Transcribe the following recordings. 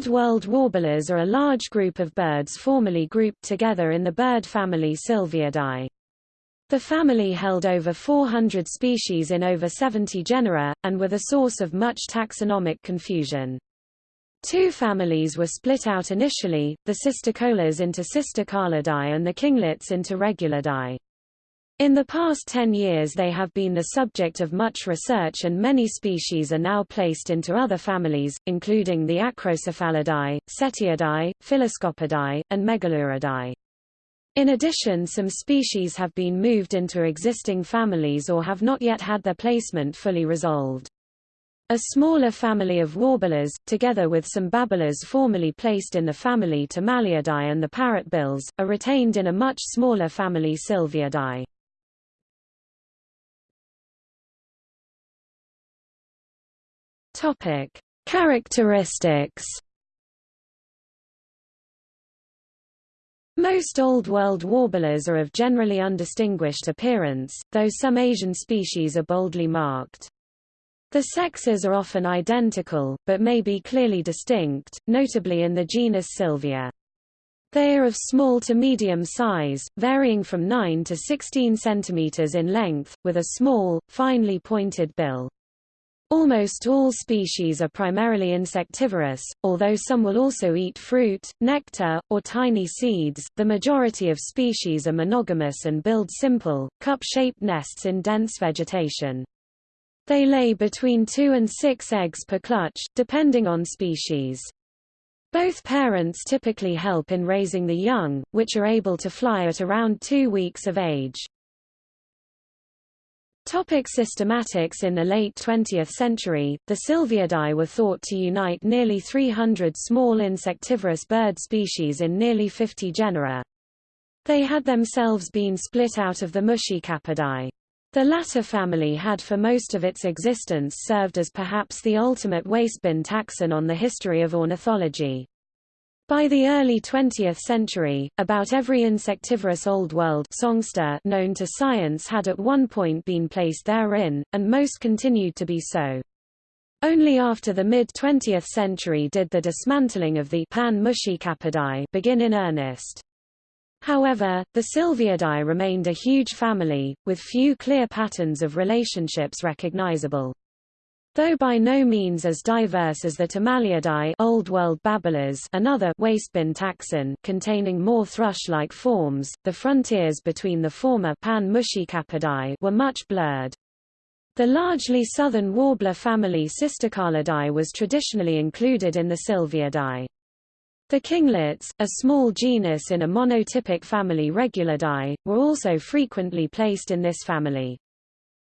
Old World warblers are a large group of birds formerly grouped together in the bird family Sylviidae. The family held over 400 species in over 70 genera, and were the source of much taxonomic confusion. Two families were split out initially, the Cisticolas into Cisticolidae and the kinglets into Regulidae. In the past 10 years they have been the subject of much research and many species are now placed into other families, including the Acrocephalidae, Cettiidae, Phylloscopidae, and Megaluridae. In addition some species have been moved into existing families or have not yet had their placement fully resolved. A smaller family of warblers, together with some babblers formerly placed in the family Timaliidae and the parrotbills, are retained in a much smaller family Sylviidae. Topic: Characteristics. Most Old World warblers are of generally undistinguished appearance, though some Asian species are boldly marked. The sexes are often identical, but may be clearly distinct, notably in the genus Sylvia. They are of small to medium size, varying from 9 to 16 cm in length, with a small, finely pointed bill. Almost all species are primarily insectivorous, although some will also eat fruit, nectar, or tiny seeds. The majority of species are monogamous and build simple, cup-shaped nests in dense vegetation. They lay between two and six eggs per clutch, depending on species. Both parents typically help in raising the young, which are able to fly at around two weeks of age. Topic systematics In the late 20th century, the Sylviidae were thought to unite nearly 300 small insectivorous bird species in nearly 50 genera. They had themselves been split out of the Muscicapidae. The latter family had for most of its existence served as perhaps the ultimate wastebin taxon on the history of ornithology. By the early 20th century, about every insectivorous Old World songster known to science had at one point been placed therein, and most continued to be so. Only after the mid-20th century did the dismantling of the pan begin in earnest. However, the Sylviidae remained a huge family, with few clear patterns of relationships recognizable. Though by no means as diverse as the Timaliidae Old World babblers another wastebin taxon containing more thrush-like forms, the frontiers between the former pan were much blurred. The largely southern warbler family Cisticolidae was traditionally included in the Sylviidae. The kinglets, a small genus in a monotypic family Regulidae, were also frequently placed in this family.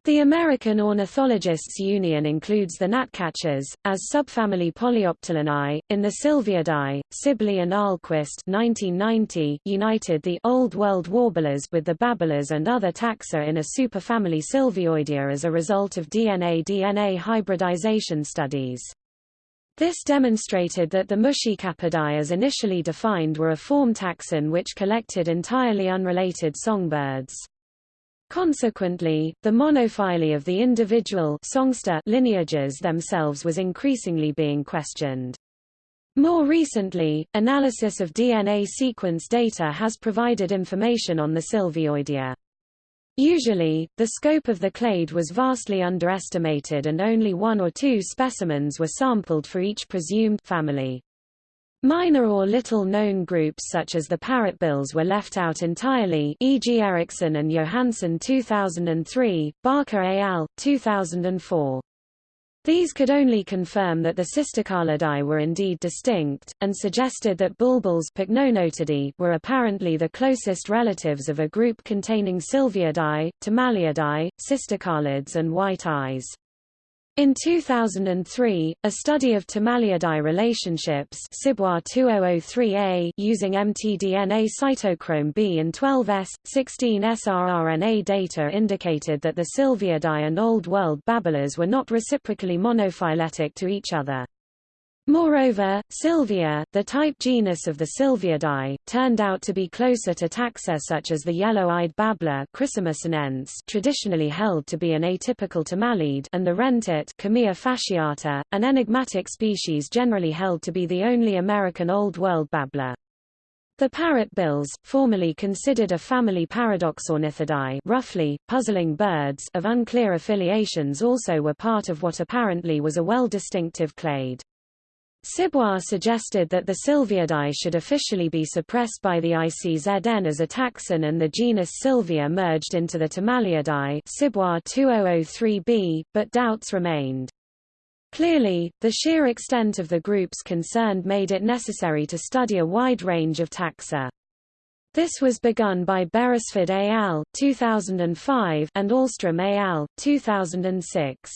The American Ornithologists Union includes the gnatcatchers, as subfamily Polyoptilinae. In the Sylviidae, Sibley and Ahlquist 1990 united the Old World warblers with the babblers and other taxa in a superfamily Sylvioidea as a result of DNA-DNA hybridization studies. This demonstrated that the Muscicapidae as initially defined were a form taxon which collected entirely unrelated songbirds. Consequently, the monophyly of the individual lineages themselves was increasingly being questioned. More recently, analysis of DNA sequence data has provided information on the Sylvioidea. Usually, the scope of the clade was vastly underestimated and only one or two specimens were sampled for each presumed family. Minor or little-known groups such as the parrotbills were left out entirely e.g. Ericson and Johansson 2003, Barker et al., 2004. These could only confirm that the Cisticolidae were indeed distinct, and suggested that bulbuls were apparently the closest relatives of a group containing Sylviidae, Timaliidae, Cisticolids and white eyes. In 2003, a study of Timaliidae relationships 2003A using mtDNA cytochrome B and 12S, 16S rRNA data indicated that the Sylviidae and Old World babblers were not reciprocally monophyletic to each other. Moreover, Sylvia, the type genus of the Sylviidae, turned out to be closer to taxa such as the yellow-eyed babbler traditionally held to be an atypical timaliid and the wrentit fasciata, an enigmatic species generally held to be the only American Old World babbler. The parrotbills, formerly considered a family Paradoxornithidae roughly, puzzling birds of unclear affiliations also were part of what apparently was a well-distinctive clade. Cibois suggested that the Sylviidae should officially be suppressed by the ICZN as a taxon and the genus Sylvia merged into the Timaliidae Cibois 2003b, but doubts remained. Clearly, the sheer extent of the groups concerned made it necessary to study a wide range of taxa. This was begun by Beresford al. 2005 and Alström et al. 2006.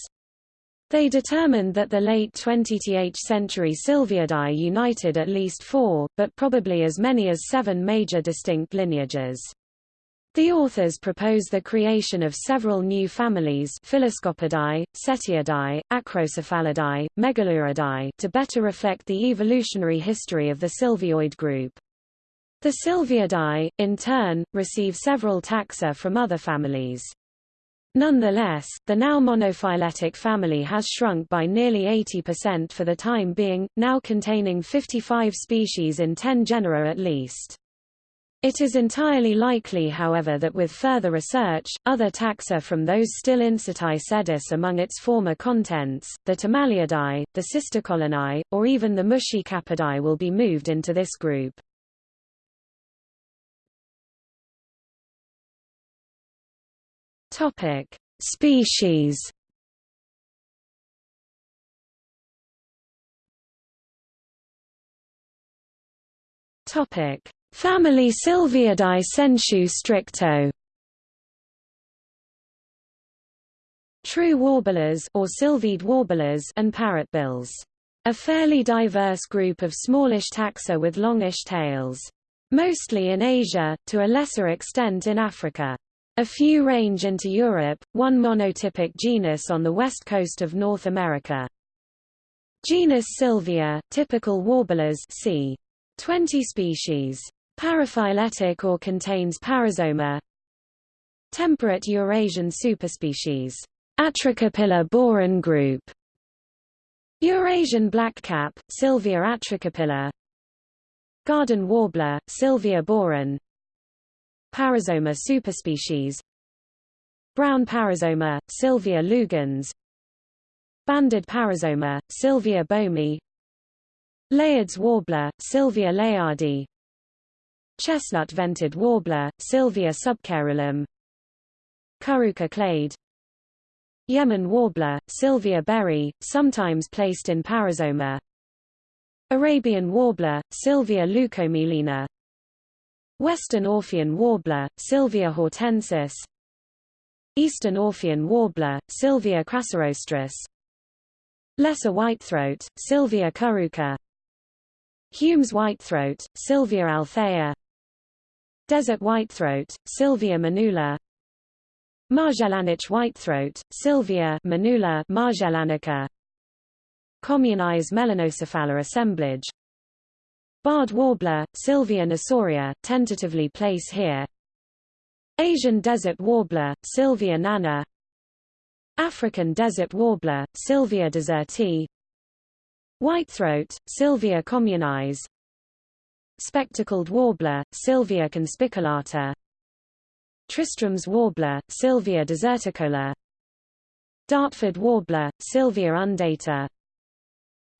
They determined that the late 20th century Sylviidae united at least four, but probably as many as seven major distinct lineages. The authors propose the creation of several new families Phylloscopidae, Cettiidae, Acrocephalidae, Megaluridae to better reflect the evolutionary history of the Sylvioid group. The Sylviidae, in turn, receive several taxa from other families. Nonetheless, the now monophyletic family has shrunk by nearly 80% for the time being, now containing 55 species in 10 genera at least. It is entirely likely however that with further research, other taxa from those still Incertae sedis among its former contents, the Timaliidae, the Cistocolinae, or even the Muscicapidae will be moved into this group. Topic: Species. Topic: Family Sylviidae sensu stricto. True warblers or sylviid warblers and parrotbills. A fairly diverse group of smallish taxa with longish tails. Mostly in Asia, to a lesser extent in Africa. A few range into Europe, one monotypic genus on the west coast of North America. Genus Sylvia, typical warblers c. 20 species. Paraphyletic or contains parisoma. Temperate Eurasian superspecies. Atricapilla borin group. Eurasian blackcap, Sylvia atricapilla. Garden warbler, Sylvia borin. Parisoma superspecies. Brown parisoma, Sylvia lugens Banded parisoma, Sylvia boehmei Layard's warbler, Sylvia layardi Chestnut-vented warbler, Sylvia subcaerulum Curruca clade. Yemen warbler, Sylvia berry, sometimes placed in parisoma. Arabian warbler, Sylvia leucomelaena Western Orphean warbler, Sylvia hortensis. Eastern Orphean warbler, Sylvia crassirostris Lesser whitethroat, Sylvia curruca Hume's whitethroat, Sylvia althea. Desert whitethroat, Sylvia manula. Magellanich whitethroat, Sylvia manula magellanica Communis melanocephala assemblage Barred warbler, Sylvia nassoria, tentatively place here. Asian desert warbler, Sylvia nana. African desert warbler, Sylvia deserti Whitethroat, Sylvia communis Spectacled warbler, Sylvia conspicillata. Tristram's warbler, Sylvia deserticola. Dartford warbler, Sylvia undata.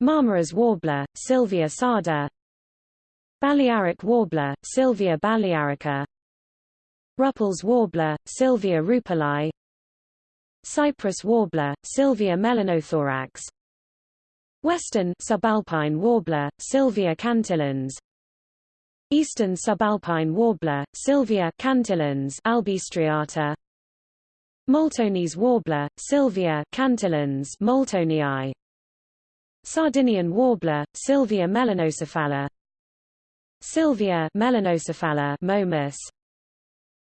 Marmora's warbler, Sylvia sarda Balearic warbler, Sylvia balearica. Rüppell's warbler, Sylvia rupeli Cyprus warbler, Sylvia melanothorax Western subalpine warbler, Sylvia cantillans Eastern subalpine warbler, Sylvia cantillans albistriata. Moltonese warbler, Sylvia cantillans moltonii Sardinian warbler, Sylvia melanocephala Sylvia melanocephala momus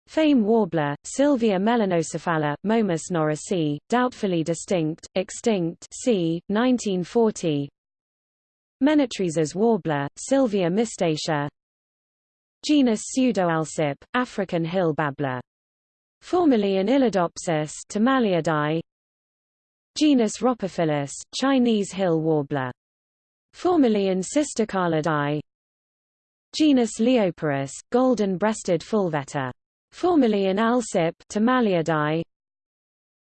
Fame warbler, Sylvia melanocephala, Momus norrisii, doubtfully distinct, extinct c. 1940 Menetriese's warbler, Sylvia mystacea Genus Pseudoalcippe, African hill babbler. Formerly in Illadopsis Timaliidae. Genus Rhopophilus, Chinese hill warbler. Formerly in Cisticolidae. Genus Lioparus, golden-breasted fulvetor. Formerly in Alcippe Timaliidae.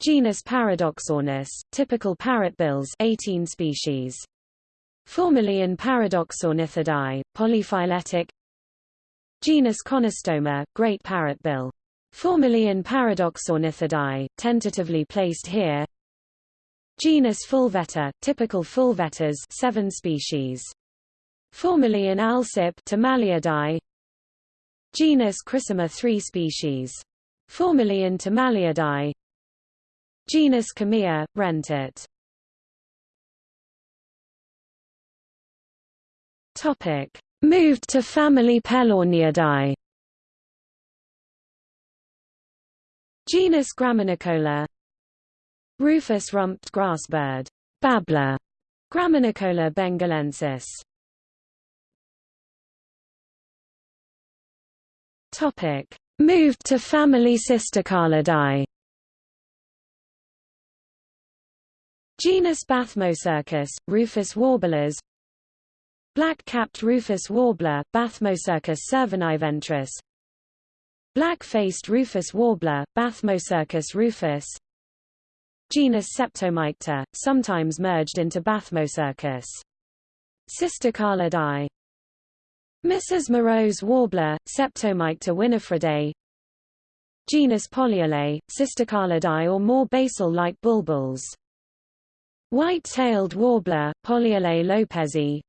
Genus Paradoxornis, typical parrotbills 18 species. Formerly in Paradoxornithidae, polyphyletic Genus Conostoma, great parrotbill. Formerly in Paradoxornithidae, tentatively placed here Genus Fulvetor, typical fulvetors 7 species. Formerly in Alcippe Timaliidae. Genus Chrysoma 3 species. Formerly in Timaliidae. Genus Chamaea, Wrentit. Topic. Moved to family Pellorneidae. Genus Graminicola Rufous rumped grassbird, babbler, Graminicola bengalensis. Topic. Moved to family Cisticolidae Genus Bathmocercus, Rufous warblers. Black-capped Rufous warbler, Bathmocercus cerviniventris Black-faced Rufous warbler, Bathmocercus rufus. Genus Septomycta, sometimes merged into Bathmocercus. Cisticolidae Mrs. Moreau's warbler, Septomycta winifredae Genus Polyalae, Cisticolidae or more basal-like bulbuls White-tailed warbler, Polyalae lopezi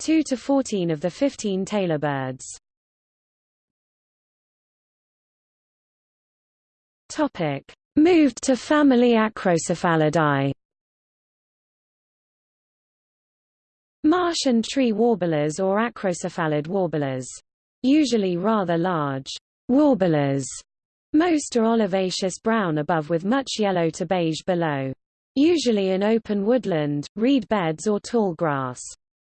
2 to 14 of the 15 tailor birds. Topic: Moved to family Acrocephalidae. Marsh and tree warblers or acrocephalid warblers. Usually rather large warblers. Most are olivaceous brown above with much yellow to beige below. Usually in open woodland, reed beds or tall grass.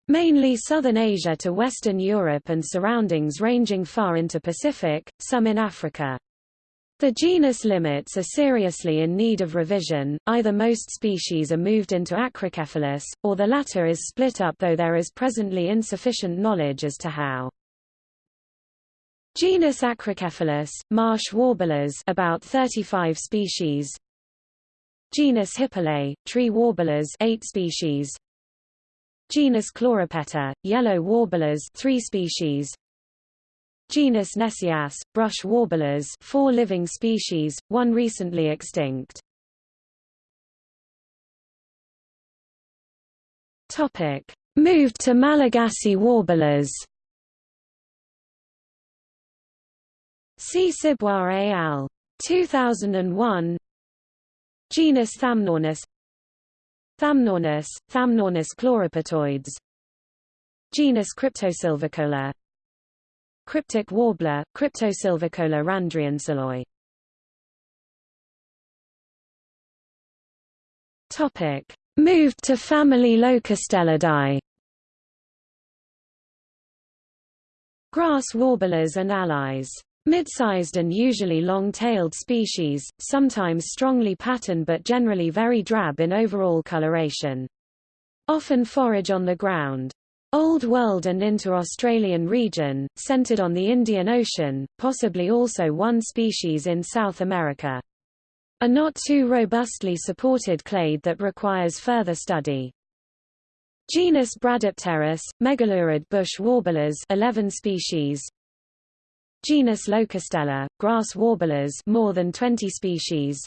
Mainly southern Asia to western Europe and surroundings ranging far into Pacific, some in Africa. The genus limits are seriously in need of revision, either most species are moved into Acrocephalus, or the latter is split up though there is presently insufficient knowledge as to how. Genus Acrocephalus, marsh warblers about 35 species. Genus Hippolae, tree warblers 8 species. Genus Chloropeta, yellow warblers 3 species Genus Nessias, brush warblers 4 living species, one recently extinct. Topic. Moved to Malagasy warblers. C. Cibois al. 2001 Genus Thamnornis. Thamnornis, Thamnornis chloropetoides Genus Cryptosylvicola Cryptic warbler, Cryptosylvicola randriansiloi Topic. Moved to family Locustellidae Grass warblers and allies Mid-sized and usually long-tailed species, sometimes strongly patterned but generally very drab in overall coloration. Often forage on the ground. Old World and inter-Australian region, centered on the Indian Ocean, possibly also one species in South America. A not too robustly supported clade that requires further study. Genus Bradypterus, megalurid bush warblers 11 species, Genus Locustella, grass warblers more than 20 species.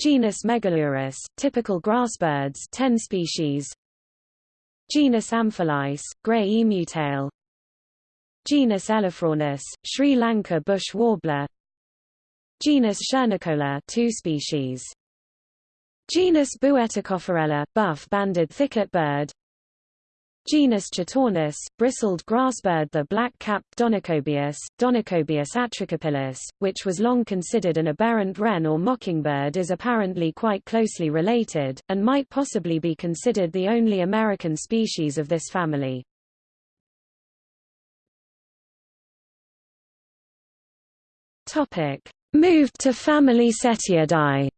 Genus Megalurus, typical grassbirds 10 species. Genus Amphilis, grey emutail. Genus Elaphronis, Sri Lanka bush warbler. Genus Schoenicola 2 species. Genus Bueticopherella, buff-banded thicket bird. Genus Chaetornis, bristled grassbird the black-capped Donacobius, Donacobius atricapillus, which was long considered an aberrant wren or mockingbird is apparently quite closely related, and might possibly be considered the only American species of this family. Moved to family Cettiidae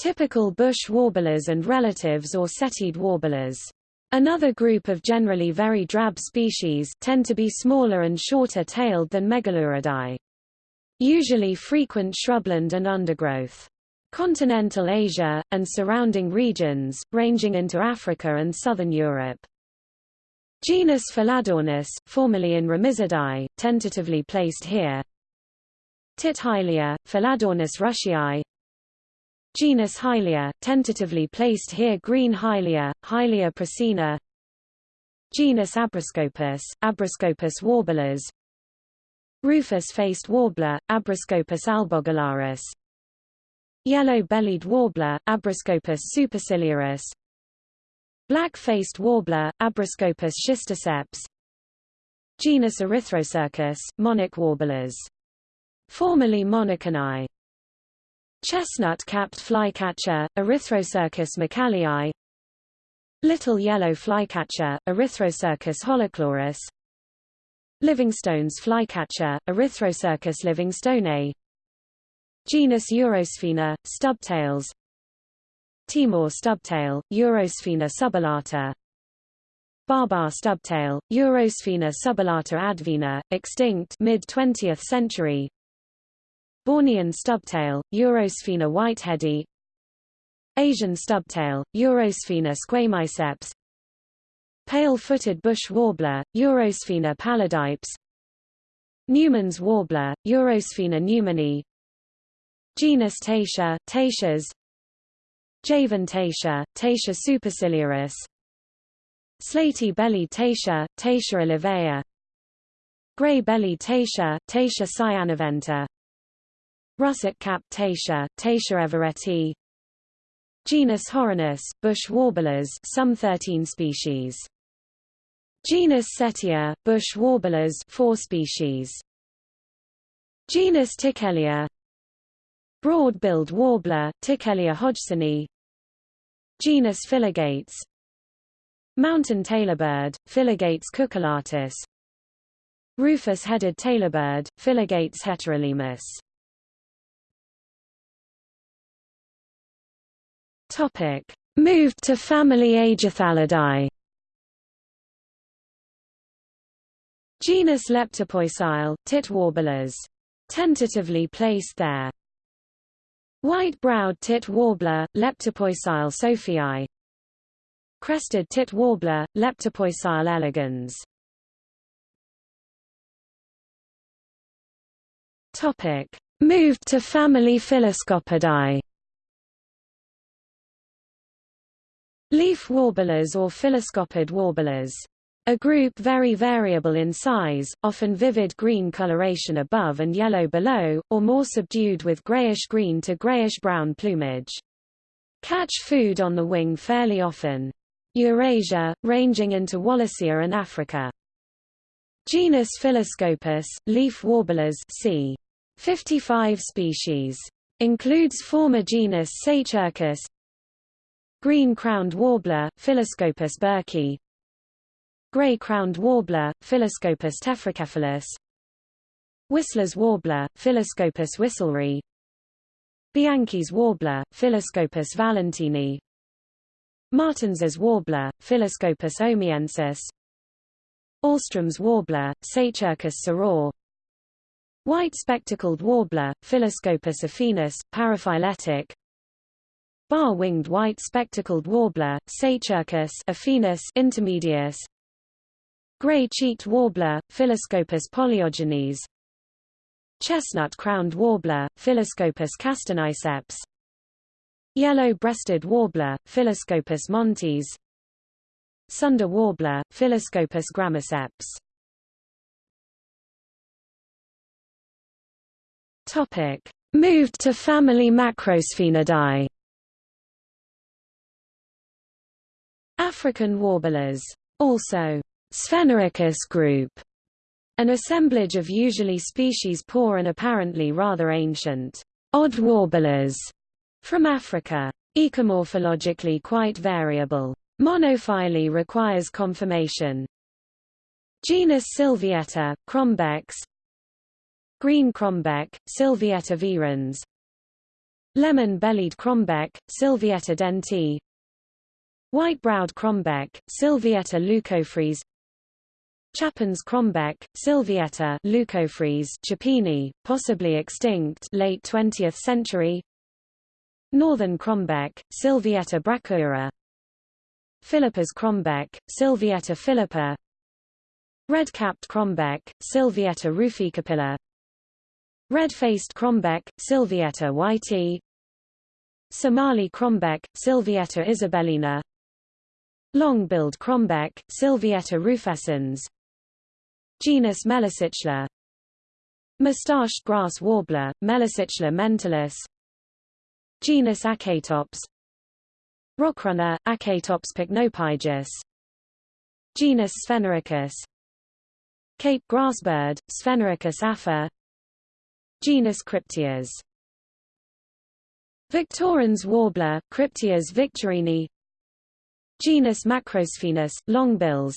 Typical bush warblers and relatives or cettiid warblers. Another group of generally very drab species tend to be smaller and shorter-tailed than Megaluridae. Usually frequent shrubland and undergrowth. Continental Asia, and surrounding regions, ranging into Africa and southern Europe. Genus Pholidornis, formerly in Remizidae, tentatively placed here. Tit Hylia, Pholidornis rushii, Genus Hylia, tentatively placed here Green Hylia, Hylia prasina Genus Abroscopus, Abroscopus warblers Rufous-faced warbler, Abroscopus albogularis Yellow-bellied warbler, Abroscopus superciliaris Black-faced warbler, Abroscopus schistoceps Genus Erythrocercus, monarch warblers. Formerly monarchinae Chestnut-capped flycatcher, Erythrocercus mccallii Little yellow flycatcher, Erythrocercus holochloris Livingstone's flycatcher, Erythrocercus livingstoneae Genus Urosphena, stubtails Timor stubtail, Urosphena subulata Barbar stubtail, Urosphena subulata advena, extinct mid-20th century Bornean stubtail, Urosphena whiteheadi Asian stubtail, Urosphena squamiceps Pale-footed bush warbler, Urosphena pallidipes. Newman's warbler, Urosphena newmani Genus Taitia, Taitias Javan Taitia, Taitia superciliaris. Slaty-bellied Taitia, Taitia olivea Gray-bellied Taitia, Taitia cyanaventa Russet-capped Taitia, Taitia everetti. Genus Horinus, bush warblers some 13 species. Genus Cettia, bush warblers 4 species. Genus Tickellia Broad-billed warbler, Tickellia hodgsoni Genus Philogates Mountain tailorbird, Philogates cucullatus. Rufous-headed tailorbird, Philogates heterolemmus Topic: Moved to family Aegiathalidae. Genus Leptopoecile, tit warblers. Tentatively placed there. White-browed tit warbler, Leptopoecile sophii. Crested tit warbler, Leptopoecile elegans. Topic: Moved to family Phylloscopidae. Leaf warblers or phylloscopid warblers. A group very variable in size, often vivid green coloration above and yellow below, or more subdued with grayish-green to grayish-brown plumage. Catch food on the wing fairly often. Eurasia, ranging into Wallacea and Africa. Genus Phylloscopus, leaf warblers c. 55 species. Includes former genus Seicercus, Green-crowned warbler, Phylloscopus burkii Gray-crowned warbler, Phylloscopus tephrocephalus. Whistler's warbler, Phylloscopus whistleri Bianchi's warbler, Phylloscopus valentini. Martins's warbler, Phylloscopus omiensis. Alström's warbler, Seicercus soror. White spectacled warbler, Phylloscopus affinis, paraphyletic Bar-winged white spectacled warbler, Seicercus affinis intermedius. Gray-cheeked warbler, Phylloscopus polyogenes. Chestnut-crowned warbler, Phylloscopus castaniceps. Yellow-breasted warbler, Phylloscopus montes. Sunda warbler, Phylloscopus gramiceps Topic. Moved to family Macrosphenidae African warblers. Also, Sphenorhynchus group, an assemblage of usually species poor and apparently rather ancient, odd warblers from Africa. Ecomorphologically quite variable. Monophyly requires confirmation. Genus Sylvietta, Crombecs Green crombec, Sylvietta virens Lemon-bellied crombec, Sylvietta denti White-browed crombec, Sylvietta leucophrys Chapin's crombec, Sylvietta leucophrys Chapini, possibly extinct late 20th century. Northern crombec, Sylvietta brachyura Philippa's crombec, Sylvietta philippa. Red-capped crombec, Sylvietta ruficapilla Red-faced crombec, Sylvietta whitei Somali crombec, Sylvietta isabellina Long-billed crombec, Sylvietta rufescens Genus Melicycla Mustached grass warbler, Melicycla mentalis Genus Acatops Rockrunner, Acatops pycnopygus Genus Sphenorhynchus Cape grassbird, Sphenorhynchus afer Genus Crypteas Victorin's warbler, Crypteas victorini Genus Macrosphenus, longbills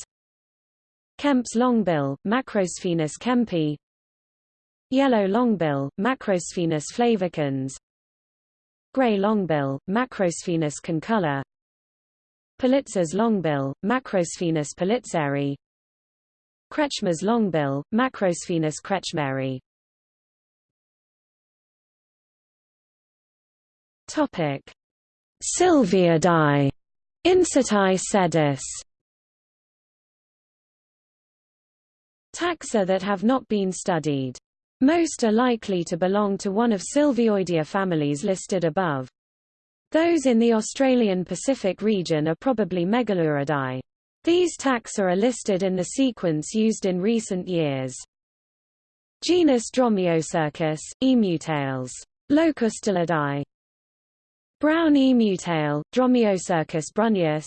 Kemp's longbill, Macrosphenus kempi. Yellow longbill, Macrosphenus flavicans. Gray longbill, Macrosphenus concolor. Politzer's longbill, Macrosphenus politzeri Kretschmer's longbill, Macrosphenus kretschmeri. Topic: Sylviidae, Incertae sedis. Taxa that have not been studied. Most are likely to belong to one of Sylvioidea families listed above. Those in the Australian Pacific region are probably Megaluridae. These taxa are listed in the sequence used in recent years. Genus Dromaeocercus, Emutails. Locustellidae. Brown emutail, Dromaeocercus brunneus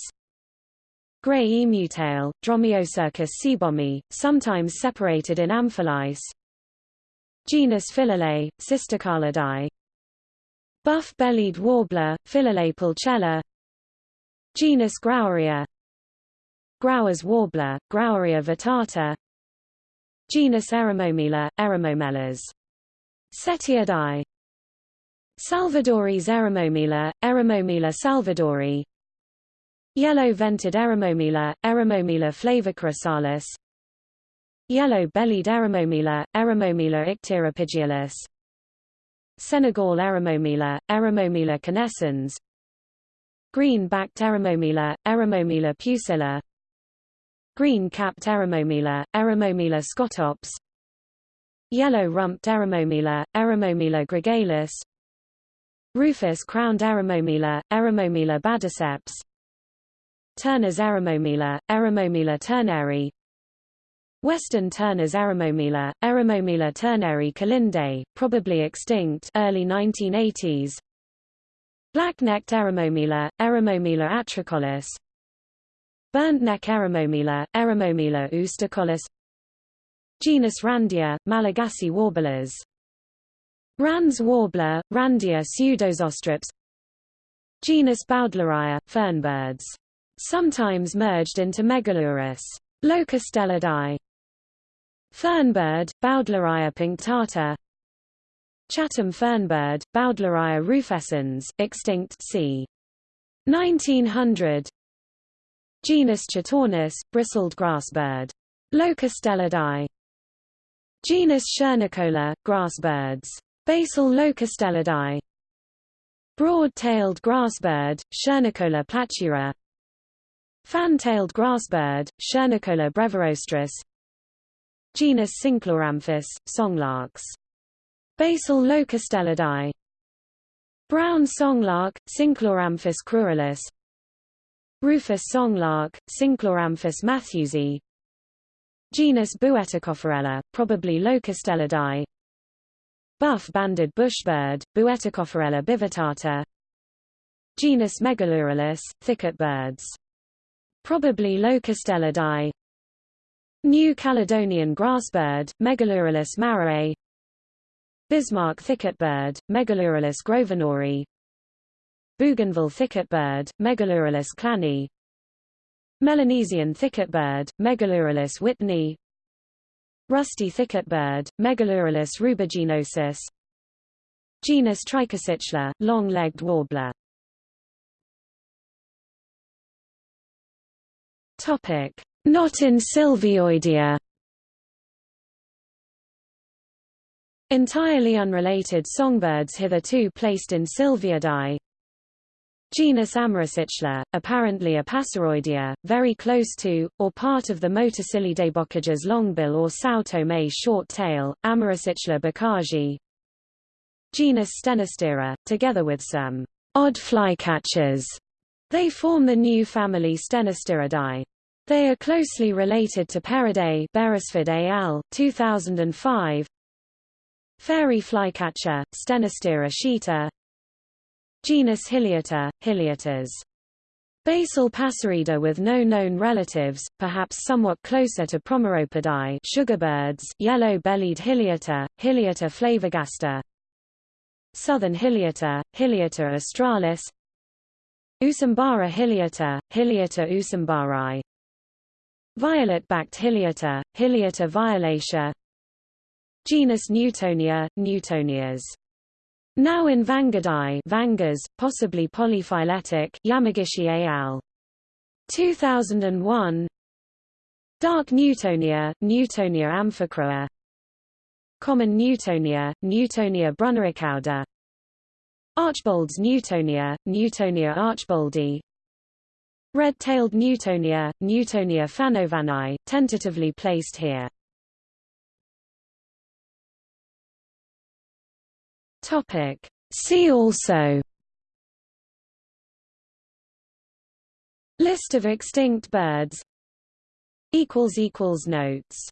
Gray emutail, Dromaeocercus seebohmi, sometimes separated in amphilice Genus Philolae, Cisticolidae Buff-bellied warbler, Philolae pulchella. Genus Graueria Grauer's warbler, Graueria vittata Genus Eremomela, Eremomelas Cettiidae Salvadori's Eremomela, Eremomela salvadori. Yellow-vented Eremomela, Eremomela flavichrysalis Yellow-bellied Eremomela, Eremomela icteropygialis Senegal Eremomela, Eremomela canescens. Green-backed Eremomela, Eremomela pusilla Green-capped Eremomela, Eremomela scotops Yellow-rumped Eremomela, Eremomela gregalis Rufous-crowned Eremomela, Eremomela basiceps Turner's Eremomela, Eremomela turneri. Western Turner's Eremomela, Eremomela turneri kalinde, probably extinct early 1980s Black-necked Eremomela, Eremomela atricollis Burnt-neck Eremomela, Eremomela oosticollis Genus Randia, Malagasy warblers Rand's warbler, Randia pseudosostrops Genus Bowdleria, fernbirds. Sometimes merged into Megalurus. Locustellidae Fernbird, Bowdleria punctata Chatham fernbird, Bowdleria rufescens, extinct c. 1900 Genus Chaetornis, bristled grassbird. Locustellidae Genus Schoenicola, grassbirds. Basal locustellidae Broad-tailed grassbird, Schoenicola platura Fan-tailed grassbird, Schoenicola brevirostris Genus Cincloramphus, songlarks. Basal locustellidae Brown songlark, Cincloramphus cruralis Rufous songlark, Cincloramphus matthewsi Genus Bueticofferella, probably locustellidae Buff-banded bushbird, Bueticofferella bivittata Genus Megalurulus, thicket birds Probably Locustellidae. New Caledonian grassbird, Megalurulus marrae. Bismarck thicketbird, Megalurulus grosvenori. Bougainville thicketbird, Megalurulus clani. Melanesian thicketbird, Megalurulus whitneyi. Rusty thicketbird, Megalurulus rubiginosus. Genus Trichocichla, long-legged warbler. Topic: Not in Sylvioidea. Entirely unrelated songbirds hitherto placed in Sylviidae. Genus Amaricichla, apparently a Passeroidea, very close to, or part of the Motacillidae Bocage's longbill or Sao Tome short tail, Amaricichla bokaji. Genus Stenostira, together with some odd flycatchers they form the new family Stenostiridae. They are closely related to Paridae Beresford al. 2005. Fairy flycatcher, Stenostira sciata Genus Hyliota, Hyliotas. Basal passerida with no known relatives, perhaps somewhat closer to Promeropidae sugarbirds, yellow-bellied Hyliota, Hyliota flavogaster. Southern Hyliota, Hyliota australis, Usambara hyliota, Hyliota usambari. Violet-backed Hyliota, Hyliota violacea. Genus Newtonia, Newtonias. Now in Vangidae Vangas, possibly polyphyletic Yamagishi al. 2001 Dark Newtonia, Newtonia amphicroa Common Newtonia, Newtonia brunnericauda Archbold's Newtonia, Newtonia archboldi Red-tailed Newtonia, Newtonia fanovani, tentatively placed here. Topic. See also List of extinct birds Notes